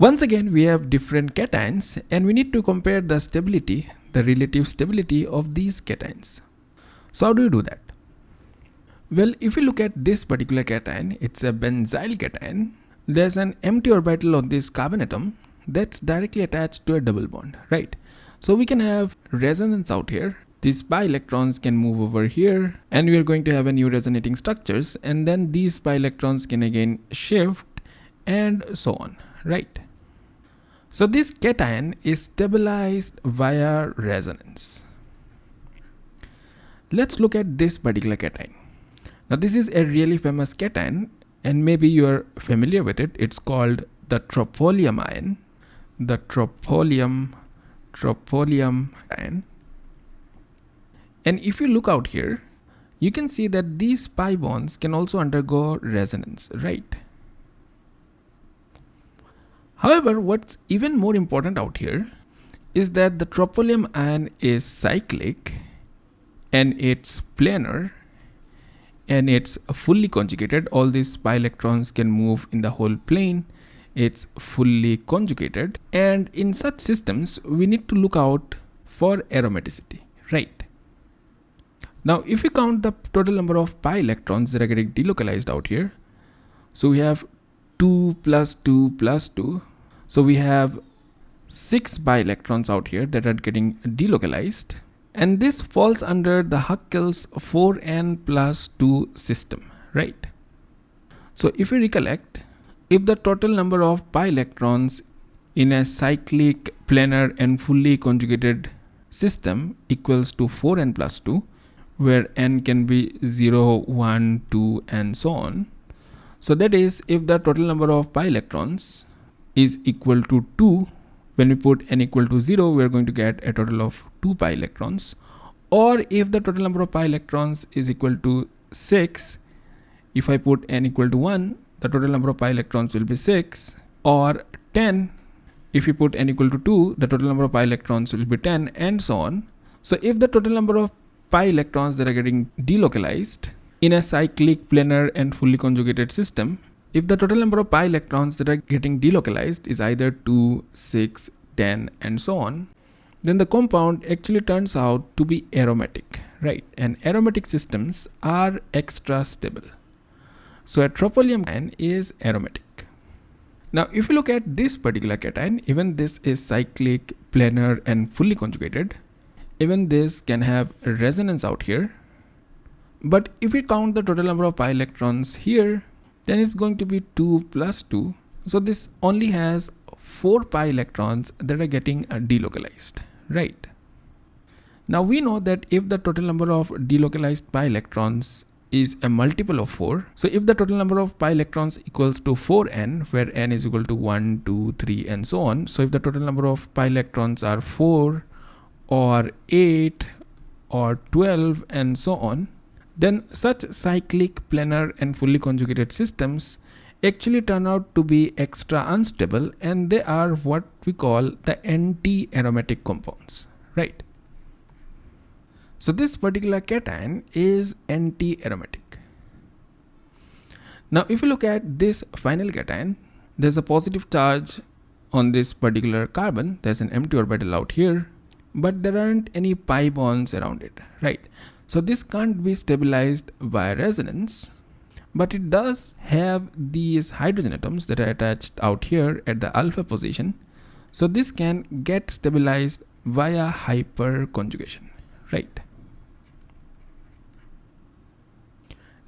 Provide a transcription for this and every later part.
Once again, we have different cations and we need to compare the stability, the relative stability of these cations. So how do you do that? Well, if you look at this particular cation, it's a benzyl cation. There's an empty orbital on this carbon atom that's directly attached to a double bond, right? So we can have resonance out here. These pi electrons can move over here and we are going to have a new resonating structures and then these pi electrons can again shift and so on, right? So this cation is stabilized via resonance. Let's look at this particular cation. Now this is a really famous cation and maybe you are familiar with it. It's called the tropylium ion. The tropylium, tropylium ion. And if you look out here, you can see that these pi bonds can also undergo resonance, right? However, what's even more important out here is that the tropylium ion is cyclic and it's planar and it's fully conjugated. All these pi electrons can move in the whole plane. It's fully conjugated. And in such systems we need to look out for aromaticity. Right. Now if we count the total number of pi electrons that are getting delocalized out here so we have 2 plus 2 plus 2 so we have 6 pi electrons out here that are getting delocalized and this falls under the Huckel's 4n plus 2 system, right? So if we recollect, if the total number of pi electrons in a cyclic planar and fully conjugated system equals to 4n plus 2 where n can be 0 1 2 and so on so that is if the total number of pi electrons is equal to 2 when we put n equal to 0 we are going to get a total of 2 pi electrons. Or if the total number of pi electrons is equal to 6 if I put n equal to 1 the total number of pi electrons will be 6 or 10 if you put n equal to 2 the total number of pi electrons will be 10 and so on. So if the total number of pi electrons that are getting delocalized in a cyclic planar and fully conjugated system if the total number of pi electrons that are getting delocalized is either 2, 6, 10 and so on, then the compound actually turns out to be aromatic, right? And aromatic systems are extra stable. So a tropylium ion is aromatic. Now if you look at this particular cation, even this is cyclic, planar and fully conjugated. Even this can have resonance out here. But if we count the total number of pi electrons here, then it's going to be 2 plus 2 so this only has 4 pi electrons that are getting uh, delocalized right? Now we know that if the total number of delocalized pi electrons is a multiple of 4 so if the total number of pi electrons equals to 4n where n is equal to 1 2 3 and so on so if the total number of pi electrons are 4 or 8 or 12 and so on then such cyclic, planar and fully conjugated systems actually turn out to be extra unstable and they are what we call the anti-aromatic compounds, right? So this particular cation is anti-aromatic. Now if you look at this final cation, there's a positive charge on this particular carbon, there's an empty orbital out here, but there aren't any pi bonds around it, right? So this can't be stabilized by resonance, but it does have these hydrogen atoms that are attached out here at the alpha position. So this can get stabilized via hyperconjugation, right?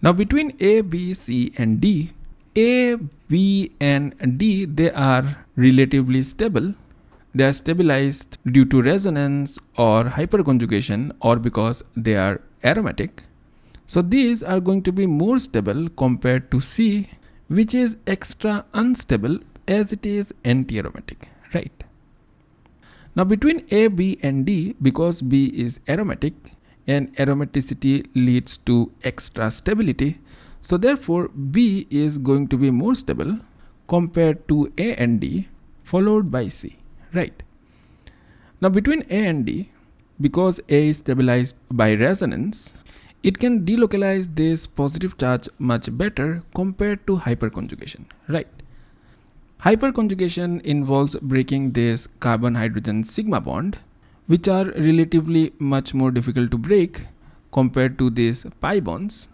Now between A, B, C and D, A, B and D, they are relatively stable they are stabilized due to resonance or hyperconjugation or because they are aromatic. So these are going to be more stable compared to C which is extra unstable as it is anti-aromatic, right? Now between A, B and D because B is aromatic and aromaticity leads to extra stability so therefore B is going to be more stable compared to A and D followed by C right now between a and d because a is stabilized by resonance it can delocalize this positive charge much better compared to hyperconjugation right Hyperconjugation involves breaking this carbon-hydrogen sigma bond, which are relatively much more difficult to break compared to these pi bonds.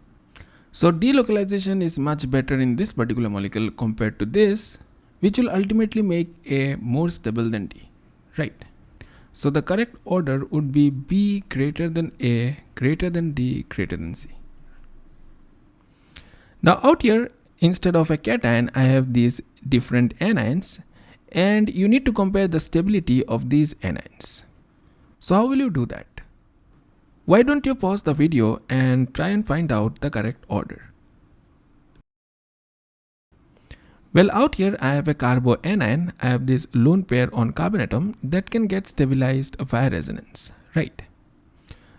So delocalization is much better in this particular molecule compared to this, which will ultimately make A more stable than D, right? So the correct order would be B greater than A, greater than D, greater than C. Now out here, instead of a cation, I have these different anions and you need to compare the stability of these anions. So how will you do that? Why don't you pause the video and try and find out the correct order? Well, out here I have a carboanion, I have this lone pair on carbon atom that can get stabilized via resonance, right?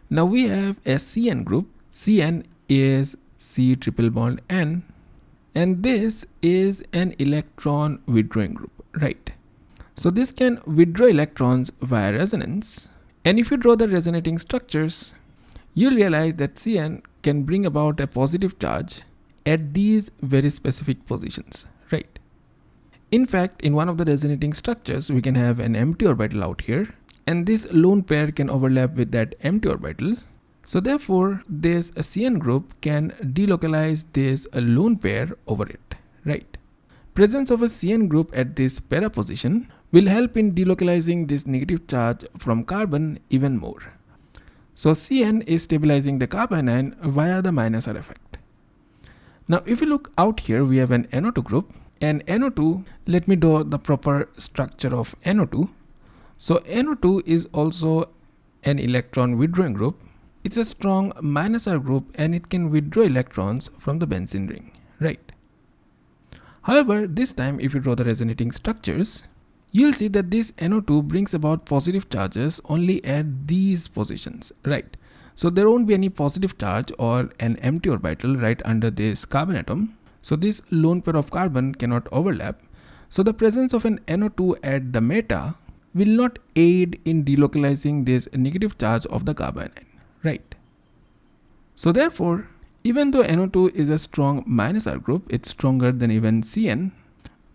Now we have a CN group, CN is C triple bond N and this is an electron withdrawing group, right? So this can withdraw electrons via resonance and if you draw the resonating structures, you'll realize that CN can bring about a positive charge at these very specific positions? In fact, in one of the resonating structures, we can have an empty orbital out here and this lone pair can overlap with that empty orbital. So therefore, this CN group can delocalize this lone pair over it, right? Presence of a CN group at this para position will help in delocalizing this negative charge from carbon even more. So CN is stabilizing the carbanion via the minus R effect. Now if you look out here, we have an NO2 group and NO2, let me draw the proper structure of NO2. So NO2 is also an electron withdrawing group. It's a strong minus R group and it can withdraw electrons from the benzene ring, right? However, this time if you draw the resonating structures, you'll see that this NO2 brings about positive charges only at these positions, right? So there won't be any positive charge or an empty orbital right under this carbon atom. So this lone pair of carbon cannot overlap. So the presence of an NO2 at the meta will not aid in delocalizing this negative charge of the carbon right? So therefore, even though NO2 is a strong minus R group, it's stronger than even CN,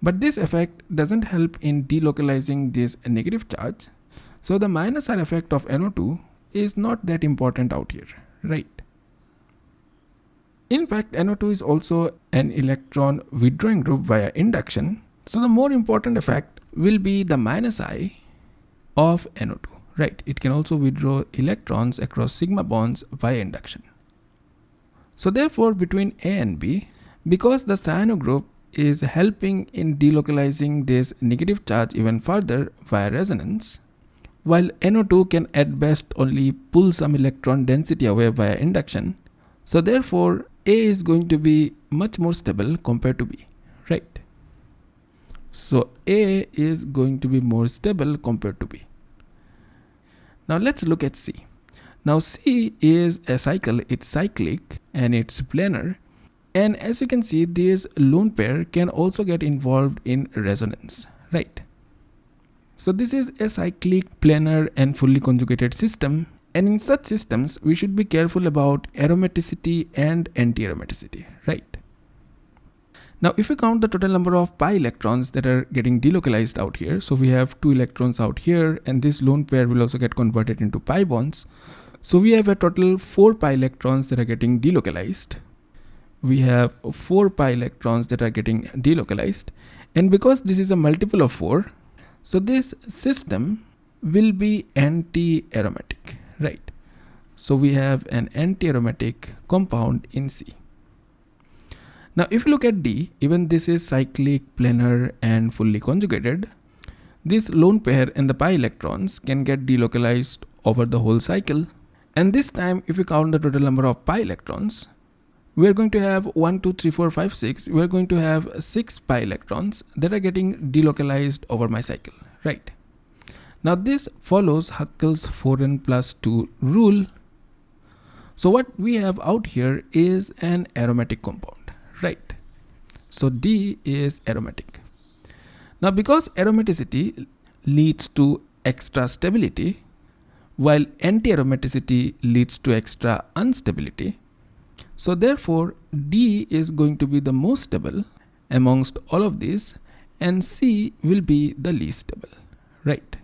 but this effect doesn't help in delocalizing this negative charge. So the minus R effect of NO2 is not that important out here, right? In fact, NO2 is also an electron withdrawing group via induction. So the more important effect will be the minus I of NO2, right? It can also withdraw electrons across sigma bonds via induction. So therefore, between A and B, because the cyano group is helping in delocalizing this negative charge even further via resonance, while NO2 can at best only pull some electron density away via induction. So therefore, A is going to be much more stable compared to B, right? So A is going to be more stable compared to B. Now let's look at C. Now C is a cycle, it's cyclic and it's planar and as you can see, this lone pair can also get involved in resonance, right? So this is a cyclic, planar and fully conjugated system. And in such systems, we should be careful about aromaticity and anti-aromaticity, right? Now, if we count the total number of pi electrons that are getting delocalized out here, so we have two electrons out here, and this lone pair will also get converted into pi bonds. So we have a total four pi electrons that are getting delocalized we have four pi electrons that are getting delocalized and because this is a multiple of four so this system will be anti-aromatic right. So we have an anti-aromatic compound in C. Now if you look at D even this is cyclic planar and fully conjugated. This lone pair and the pi electrons can get delocalized over the whole cycle. And this time if we count the total number of pi electrons we are going to have 1 2 3 4 5 6 we are going to have 6 pi electrons that are getting delocalized over my cycle. Right now this follows Huckel's 4n plus 2 rule. So what we have out here is an aromatic compound right? So D is aromatic. Now because aromaticity leads to extra stability while anti-aromaticity leads to extra instability so therefore D is going to be the most stable amongst all of these and C will be the least stable, right?